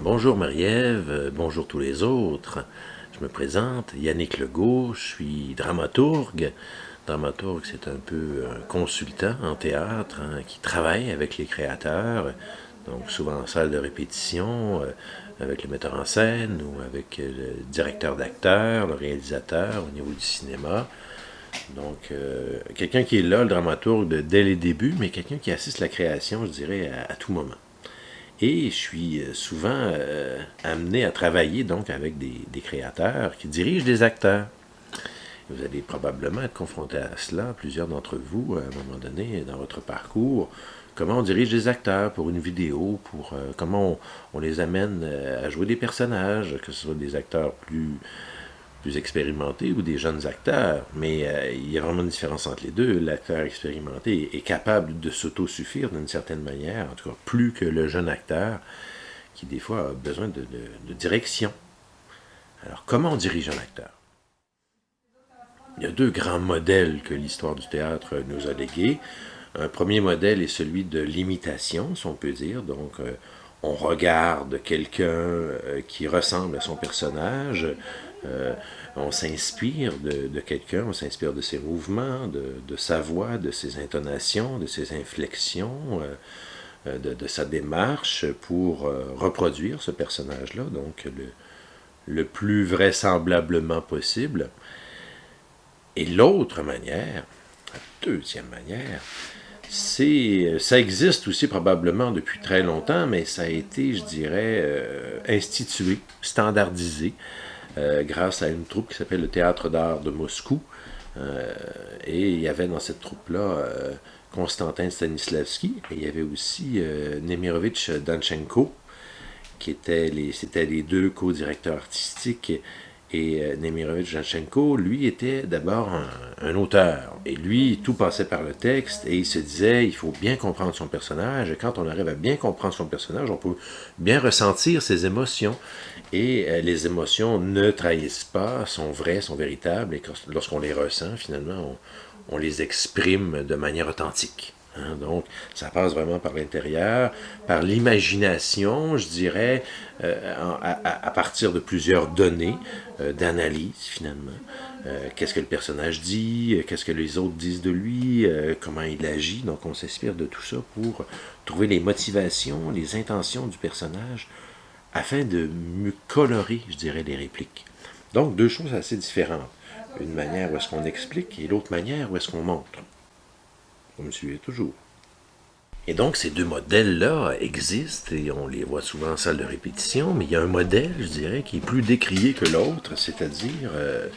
Bonjour Marie-Ève, euh, bonjour tous les autres. Je me présente, Yannick Legault, je suis dramaturgue. Dramaturgue, c'est un peu un consultant en théâtre hein, qui travaille avec les créateurs, donc souvent en salle de répétition, euh, avec le metteur en scène ou avec euh, le directeur d'acteur, le réalisateur au niveau du cinéma. Donc, quelqu'un qui est là, le dramaturgue, dès les débuts, mais quelqu'un qui assiste la création, je dirais, à tout moment. Et je suis euh, souvent euh, amené à travailler donc avec des, créateurs qui dirigent des acteurs. Vous allez probablement être confronté à cela, plusieurs d'entre vous, à un moment donné dans votre parcours. Comment on dirige des acteurs pour une vidéo, pour euh, comment on, les amène à jouer des personnages, que ce soit des acteurs plus expérimentés ou des jeunes acteurs, mais euh, il y a vraiment une différence entre les deux. L'acteur expérimenté est capable de s'auto-suffire d'une certaine manière, en tout cas plus que le jeune acteur, qui des fois a besoin de, direction. Alors, comment on dirige un acteur? Il y a deux grands modèles que l'histoire du théâtre nous a légués. Un premier modèle est celui de l'imitation, si on peut dire. Donc, euh, on regarde quelqu'un euh, qui ressemble à son personnage, euh, on s'inspire de, quelqu'un, on s'inspire de ses mouvements, de, sa voix, de ses intonations, de ses inflexions, euh, de, sa démarche pour reproduire ce personnage-là, donc le, le plus vraisemblablement possible. Et l'autre manière, la deuxième manière, ça existe aussi probablement depuis très longtemps, mais ça a été, je dirais, euh, institué, standardisé, euh, grâce à une troupe qui s'appelle le Théâtre d'art de Moscou. Euh, et il y avait dans cette troupe-là Konstantin Stanislavski, et il y avait aussi Nemirovitch Danchenko, qui étaient les, c'était les deux co-directeurs artistiques et euh, Nemirovitch Janchenko, lui, était d'abord un, auteur. Et lui, tout passait par le texte, et il se disait, il faut bien comprendre son personnage, et quand on arrive à bien comprendre son personnage, on peut bien ressentir ses émotions. Et euh, les émotions ne trahissent pas, sont vraies, sont véritables, et lorsqu'on les ressent, finalement, on les exprime de manière authentique. Hein, donc, ça passe vraiment par l'intérieur, par l'imagination, je dirais, euh, à, partir de plusieurs données euh, d'analyse, finalement. Euh, qu'est-ce que le personnage dit, qu'est-ce que les autres disent de lui, comment il agit. Donc, on s'inspire de tout ça pour trouver les motivations, les intentions du personnage, afin de mieux colorer, je dirais, les répliques. Donc, deux choses assez différentes. Une manière où est-ce qu'on explique et l'autre manière où est-ce qu'on montre. Vous me suivez toujours. Et donc, ces deux modèles-là existent et on les voit souvent en salle de répétition, mais il y a un modèle, je dirais, qui est plus décrié que l'autre, c'est-à-dire euh,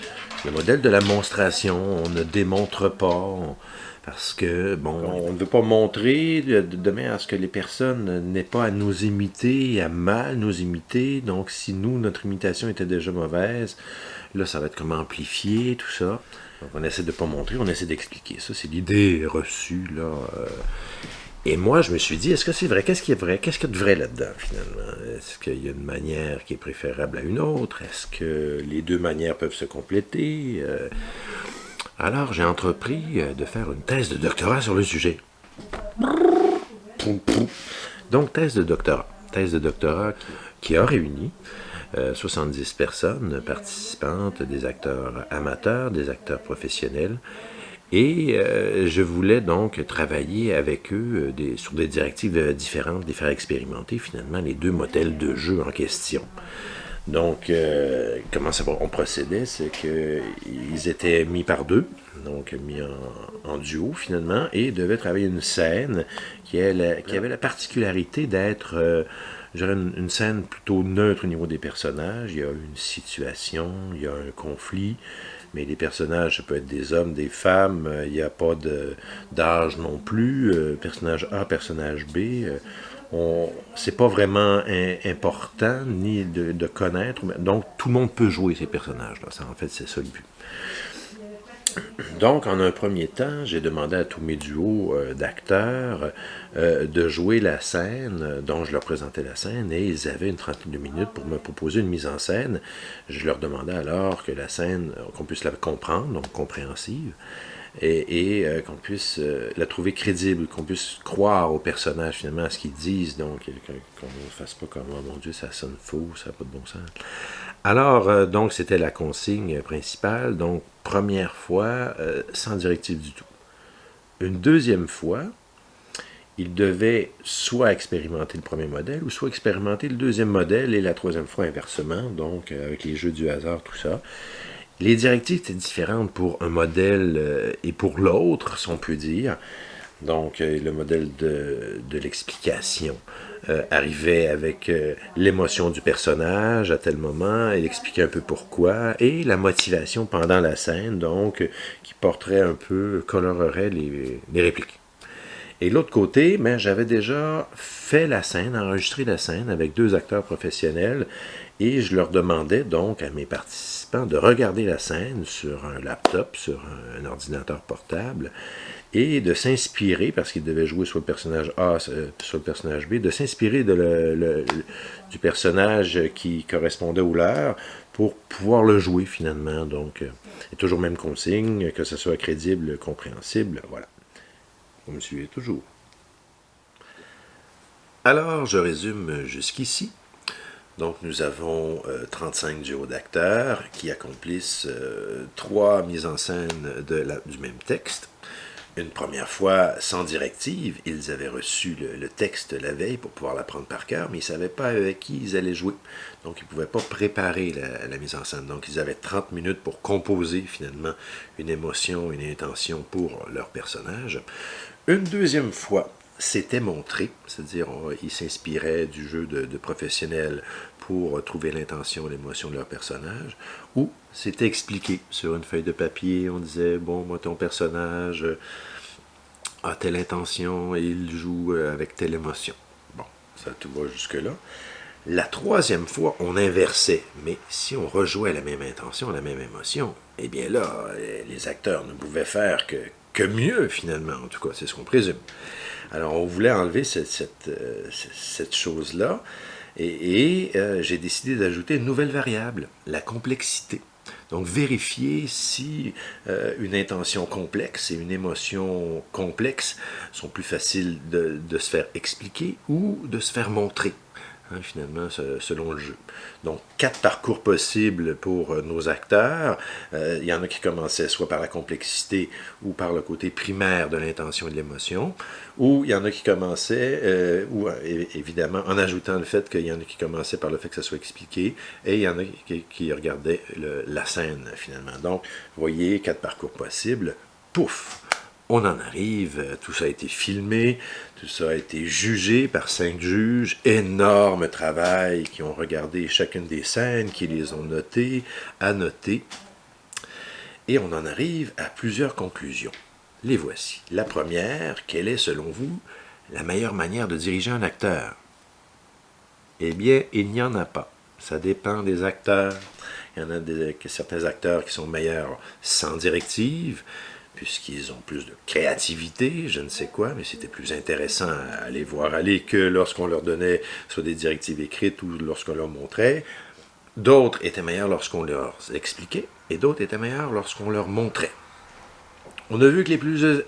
le modèle de la monstration. On ne démontre pas, parce que, bon, on ne veut pas montrer de, demain à ce que les personnes n'aient pas à nous imiter, à mal nous imiter. Donc, si nous, notre imitation était déjà mauvaise, là, ça va être comme amplifier, tout ça. Donc, on essaie de ne pas montrer, on essaie d'expliquer. Ça, c'est l'idée reçue, là. Euh. et moi, je me suis dit, est-ce que c'est vrai? Qu'est-ce qui est vrai? Qu'est-ce qu'il y a de vrai là-dedans, finalement? Est-ce qu'il y a une manière qui est préférable à une autre? Est-ce que les deux manières peuvent se compléter? Euh. Alors, j'ai entrepris euh, de faire une thèse de doctorat sur le sujet. Donc, thèse de doctorat. Thèse de doctorat qui a réuni 70 euh, personnes participantes, des acteurs amateurs, des acteurs professionnels. Et euh, je voulais donc travailler avec eux sur des directives différentes, les faire expérimenter finalement les deux modèles de jeu en question. Donc, comment ça, on procédait, c'est qu'ils étaient mis par deux, donc mis en, duo finalement, et devaient travailler une scène qui, avait la particularité d'être j'aurais une, scène plutôt neutre au niveau des personnages. Il y a une situation, il y a un conflit, mais les personnages, ça peut être des hommes, des femmes, euh, il n'y a pas d'âge non plus. Euh, personnage A, personnage B. C'est pas vraiment important ni de, de, connaître. Donc, tout le monde peut jouer ces personnages-là. En fait, c'est ça le but. Donc, en un premier temps, j'ai demandé à tous mes duos euh, d'acteurs euh, de jouer la scène, dont je leur présentais la scène, et ils avaient une trentaine de minutes pour me proposer une mise en scène. Je leur demandais alors que la scène, qu'on puisse la comprendre, donc compréhensive, et, euh, qu'on puisse euh, la trouver crédible, qu'on puisse croire aux personnages finalement, à ce qu'ils disent, donc qu'on ne fasse pas comme oh mon Dieu, ça sonne faux, ça n'a pas de bon sens. Alors, euh, donc, c'était la consigne principale, donc première fois, sans directive du tout. Une deuxième fois, il devait soit expérimenter le premier modèle, ou soit expérimenter le deuxième modèle, et la troisième fois inversement, donc avec les jeux du hasard, tout ça. Les directives étaient différentes pour un modèle euh, et pour l'autre, si on peut dire. Donc, euh, le modèle de, l'explication euh, arrivait avec l'émotion du personnage à tel moment, il expliquait un peu pourquoi, et la motivation pendant la scène, donc, qui porterait un peu, colorerait les, répliques. Et l'autre côté, ben, j'avais déjà fait la scène, enregistré la scène avec deux acteurs professionnels, et je leur demandais donc à mes participants de regarder la scène sur un laptop, sur un, ordinateur portable, et de s'inspirer, parce qu'ils devaient jouer sur le personnage A, euh, sur le personnage B, de s'inspirer du personnage qui correspondait au leur pour pouvoir le jouer finalement. Donc, euh, et toujours même consigne, que ce soit crédible, compréhensible, voilà. Vous me suivez toujours. Alors, je résume jusqu'ici. Donc, nous avons 35 euh, duos d'acteurs qui accomplissent euh, trois mises en scène du même texte. Une première fois, sans directive, ils avaient reçu le, texte la veille pour pouvoir l'apprendre par cœur, mais ils ne savaient pas avec qui ils allaient jouer. Donc, ils ne pouvaient pas préparer la, la, mise en scène. Donc, ils avaient 30 minutes pour composer, finalement, une émotion, une intention pour leur personnage. Une deuxième fois, c'était montré, c'est-à-dire ils s'inspiraient du jeu de, professionnels pour trouver l'intention, l'émotion de leur personnage, ou c'était expliqué sur une feuille de papier, on disait, bon, moi, ton personnage a telle intention et il joue avec telle émotion. Bon, ça tout va jusque-là. La troisième fois, on inversait, mais si on rejouait la même intention, la même émotion, eh bien là, les acteurs ne pouvaient faire que, que mieux, finalement, en tout cas, c'est ce qu'on présume. Alors, on voulait enlever cette, cette, euh, chose-là, et, euh, j'ai décidé d'ajouter une nouvelle variable, la complexité. Donc, vérifier si euh, une intention complexe et une émotion complexe sont plus faciles de, de se faire expliquer ou de se faire montrer. Hein, finalement, selon le jeu. Donc, quatre parcours possibles pour euh, nos acteurs. Euh, il y en a qui commençaient soit par la complexité ou par le côté primaire de l'intention et de l'émotion, ou il y en a qui commençaient, euh, ou évidemment, en ajoutant le fait qu'il y en a qui commençaient par le fait que ça soit expliqué, et il y en a qui, regardaient la scène, finalement. Donc, vous voyez, quatre parcours possibles. Pouf! On en arrive, tout ça a été filmé, tout ça a été jugé par cinq juges, énorme travail, qui ont regardé chacune des scènes, qui les ont notées, annotées, et on en arrive à plusieurs conclusions. Les voici. La première, quelle est selon vous la meilleure manière de diriger un acteur? Eh bien, il n'y en a pas. Ça dépend des acteurs. Il y en a des, certains acteurs qui sont meilleurs sans directive, puisqu'ils ont plus de créativité, je ne sais quoi, mais c'était plus intéressant à les voir aller que lorsqu'on leur donnait soit des directives écrites ou lorsqu'on leur montrait. D'autres étaient meilleurs lorsqu'on leur expliquait, et d'autres étaient meilleurs lorsqu'on leur montrait. On a vu que les, plus, euh,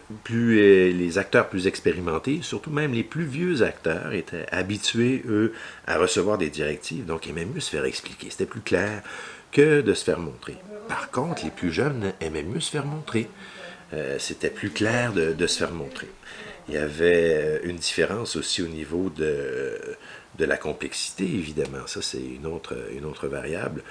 les acteurs plus expérimentés, surtout même les plus vieux acteurs, étaient habitués, eux, à recevoir des directives, donc aimaient mieux se faire expliquer. C'était plus clair que de se faire montrer. Par contre, les plus jeunes aimaient mieux se faire montrer. Euh, c'était plus clair de, se faire montrer. Il y avait euh, une différence aussi au niveau de, de la complexité, évidemment. Ça, c'est une autre, une autre variable.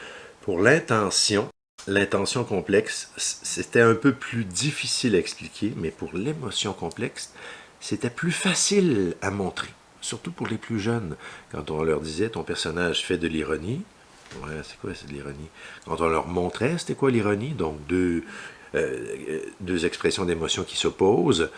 Pour l'intention, l'intention complexe, c'était un peu plus difficile à expliquer, mais pour l'émotion complexe, c'était plus facile à montrer. Surtout pour les plus jeunes. Quand on leur disait, ton personnage fait de l'ironie, Ouais, c'est quoi c'est de l'ironie? Quand on leur montrait, c'était quoi l'ironie? Donc, deux, deux expressions d'émotion qui s'opposent.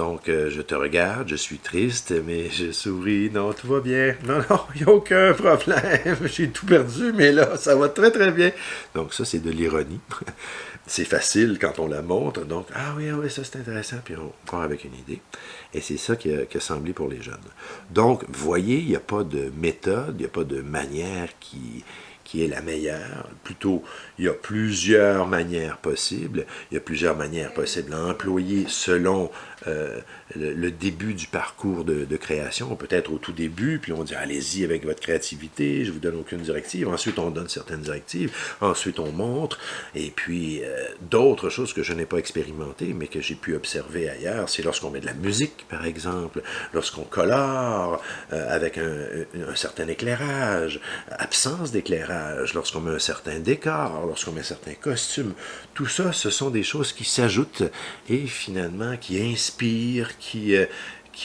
Donc, euh, je te regarde, je suis triste, mais je souris. Non, tout va bien. Non, non, il n'y a aucun problème. J'ai tout perdu, mais là, ça va très, très bien. Donc, ça, c'est de l'ironie. c'est facile quand on la montre. Donc, ah oui, ah oui, ça, c'est intéressant. Puis, on part avec une idée. Et c'est ça qui a, qui a, semblé pour les jeunes. Donc, voyez, il n'y a pas de méthode, il n'y a pas de manière qui, qui est la meilleure. Plutôt, il y a plusieurs manières possibles. Il y a plusieurs manières possibles à employer selon euh, le, début du parcours de, création, peut-être au tout début, puis on dit allez-y avec votre créativité, je vous donne aucune directive. Ensuite, on donne certaines directives. Ensuite, on montre. Et puis, euh, d'autres choses que je n'ai pas expérimentées, mais que j'ai pu observer ailleurs, c'est lorsqu'on met de la musique, par exemple, lorsqu'on colore euh, avec un, certain éclairage, absence d'éclairage, lorsqu'on met un certain décor, lorsqu'on met certains costumes. Tout ça, ce sont des choses qui s'ajoutent et finalement qui inspirent, qui, euh,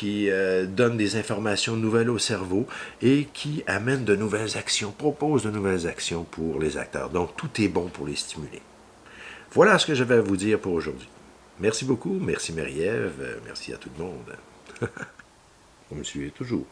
euh, donnent des informations nouvelles au cerveau et qui amènent de nouvelles actions, proposent de nouvelles actions pour les acteurs. Donc, tout est bon pour les stimuler. Voilà ce que je vais vous dire pour aujourd'hui. Merci beaucoup, merci Marie-Ève, merci à tout le monde. Vous me suivez toujours.